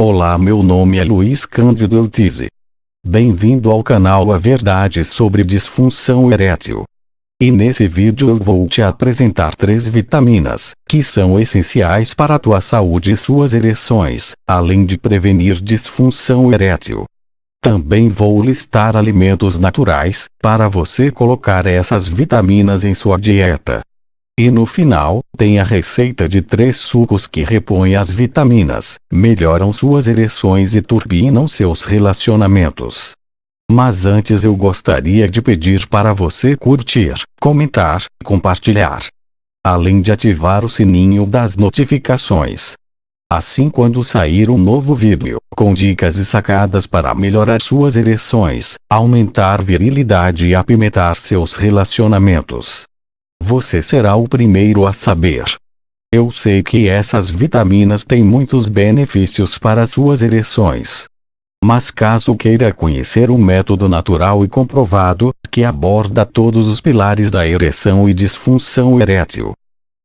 Olá meu nome é Luiz Cândido Eutize. Bem-vindo ao canal A Verdade sobre Disfunção Erétil. E nesse vídeo eu vou te apresentar três vitaminas, que são essenciais para a tua saúde e suas ereções, além de prevenir disfunção erétil. Também vou listar alimentos naturais, para você colocar essas vitaminas em sua dieta. E no final, tem a receita de três sucos que repõem as vitaminas, melhoram suas ereções e turbinam seus relacionamentos. Mas antes eu gostaria de pedir para você curtir, comentar, compartilhar. Além de ativar o sininho das notificações. Assim quando sair um novo vídeo, com dicas e sacadas para melhorar suas ereções, aumentar virilidade e apimentar seus relacionamentos você será o primeiro a saber. Eu sei que essas vitaminas têm muitos benefícios para suas ereções. Mas caso queira conhecer um método natural e comprovado, que aborda todos os pilares da ereção e disfunção erétil,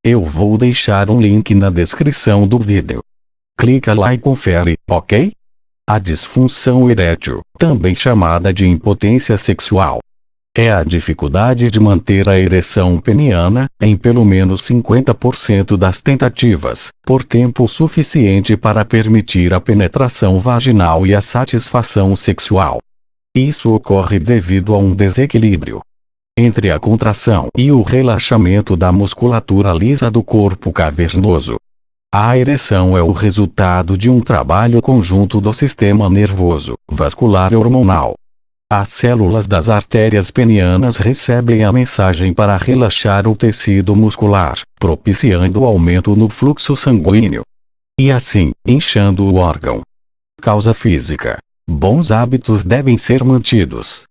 eu vou deixar um link na descrição do vídeo. Clica lá e confere, ok? A disfunção erétil, também chamada de impotência sexual, é a dificuldade de manter a ereção peniana, em pelo menos 50% das tentativas, por tempo suficiente para permitir a penetração vaginal e a satisfação sexual. Isso ocorre devido a um desequilíbrio entre a contração e o relaxamento da musculatura lisa do corpo cavernoso. A ereção é o resultado de um trabalho conjunto do sistema nervoso, vascular e hormonal, as células das artérias penianas recebem a mensagem para relaxar o tecido muscular, propiciando o aumento no fluxo sanguíneo. E assim, inchando o órgão. Causa física. Bons hábitos devem ser mantidos.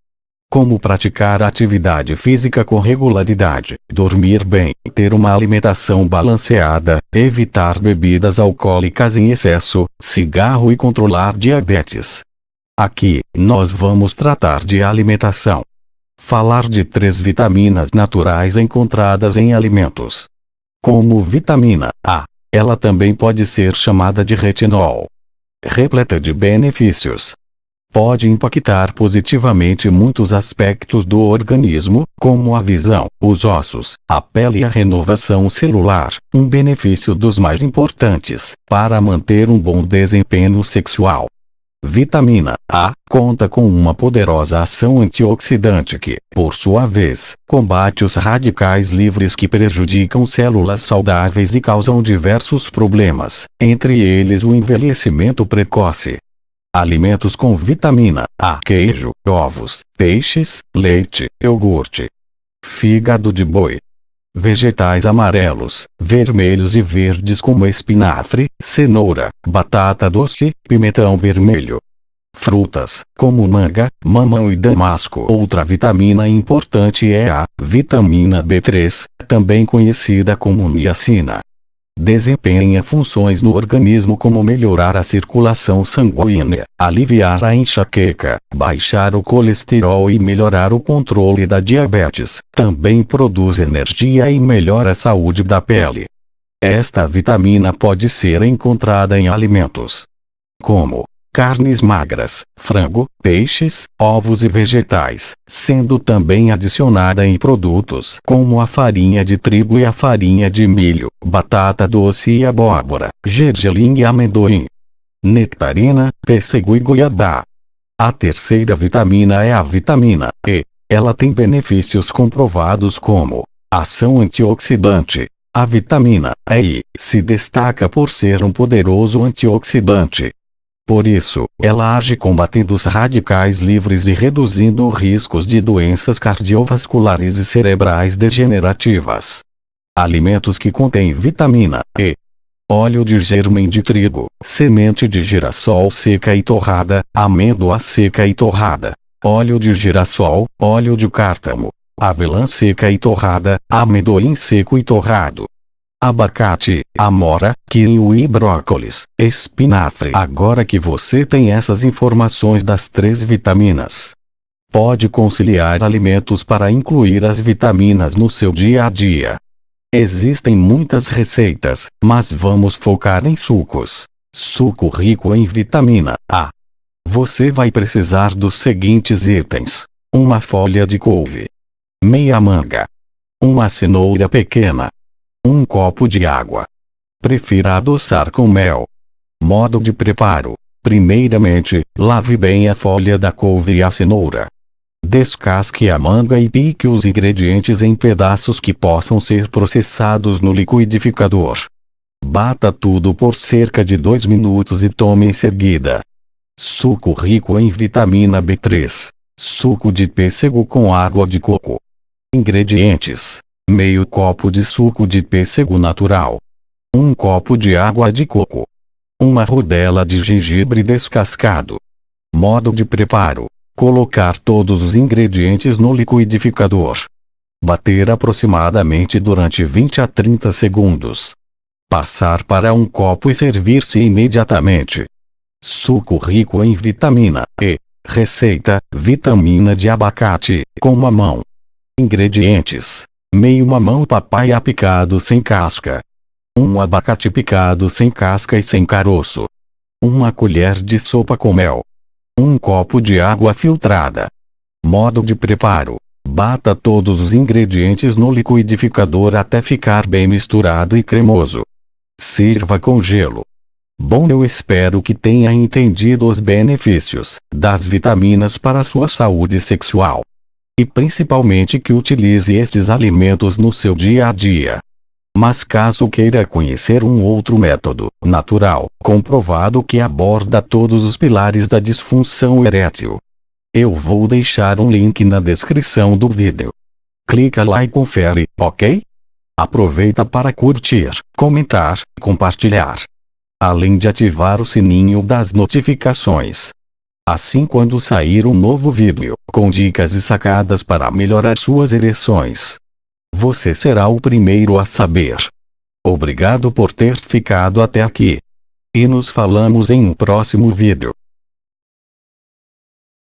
Como praticar atividade física com regularidade, dormir bem, ter uma alimentação balanceada, evitar bebidas alcoólicas em excesso, cigarro e controlar diabetes. Aqui, nós vamos tratar de alimentação. Falar de três vitaminas naturais encontradas em alimentos. Como vitamina A, ela também pode ser chamada de retinol. Repleta de benefícios. Pode impactar positivamente muitos aspectos do organismo, como a visão, os ossos, a pele e a renovação celular, um benefício dos mais importantes, para manter um bom desempenho sexual. Vitamina A conta com uma poderosa ação antioxidante que, por sua vez, combate os radicais livres que prejudicam células saudáveis e causam diversos problemas, entre eles o envelhecimento precoce. Alimentos com vitamina A: queijo, ovos, peixes, leite, iogurte, fígado de boi, vegetais amarelos, vermelhos e verdes como espinafre, cenoura, batata doce, pimentão vermelho. Frutas, como manga, mamão e damasco. Outra vitamina importante é a vitamina B3, também conhecida como niacina desempenha funções no organismo como melhorar a circulação sanguínea, aliviar a enxaqueca, baixar o colesterol e melhorar o controle da diabetes. Também produz energia e melhora a saúde da pele. Esta vitamina pode ser encontrada em alimentos como carnes magras, frango, peixes, ovos e vegetais, sendo também adicionada em produtos como a farinha de trigo e a farinha de milho, batata doce e abóbora, gergelim e amendoim, nectarina, pêssego e goiabá. A terceira vitamina é a vitamina E. Ela tem benefícios comprovados como ação antioxidante. A vitamina E se destaca por ser um poderoso antioxidante, por isso, ela age combatendo os radicais livres e reduzindo riscos de doenças cardiovasculares e cerebrais degenerativas. Alimentos que contêm vitamina E. Óleo de germen de trigo, semente de girassol seca e torrada, amêndoa seca e torrada, óleo de girassol, óleo de cártamo, avelã seca e torrada, amendoim seco e torrado, abacate, amora, kiwi e brócolis, espinafre. Agora que você tem essas informações das três vitaminas, pode conciliar alimentos para incluir as vitaminas no seu dia a dia. Existem muitas receitas, mas vamos focar em sucos. Suco rico em vitamina A. Você vai precisar dos seguintes itens: uma folha de couve, meia manga, uma cenoura pequena, um copo de água. Prefira adoçar com mel. Modo de preparo: primeiramente, lave bem a folha da couve e a cenoura. Descasque a manga e pique os ingredientes em pedaços que possam ser processados no liquidificador. Bata tudo por cerca de 2 minutos e tome em seguida. Suco rico em vitamina B3. Suco de pêssego com água de coco. Ingredientes: meio copo de suco de pêssego natural, um copo de água de coco, uma rodela de gengibre descascado. Modo de preparo: colocar todos os ingredientes no liquidificador. Bater aproximadamente durante 20 a 30 segundos. Passar para um copo e servir-se imediatamente. Suco rico em vitamina E. Receita: vitamina de abacate, com mamão. Ingredientes: meio mamão papaya picado sem casca, um abacate picado sem casca e sem caroço, uma colher de sopa com mel, um copo de água filtrada. Modo de preparo: bata todos os ingredientes no liquidificador até ficar bem misturado e cremoso. Sirva com gelo. Bom, eu espero que tenha entendido os benefícios das vitaminas para sua saúde sexual. E principalmente que utilize estes alimentos no seu dia a dia. Mas caso queira conhecer um outro método natural, comprovado que aborda todos os pilares da disfunção erétil, eu vou deixar um link na descrição do vídeo. Clica lá e confere, ok? Aproveita para curtir, comentar, compartilhar. Além de ativar o sininho das notificações. Assim quando sair um novo vídeo, com dicas e sacadas para melhorar suas ereções, você será o primeiro a saber. Obrigado por ter ficado até aqui. E nos falamos em um próximo vídeo.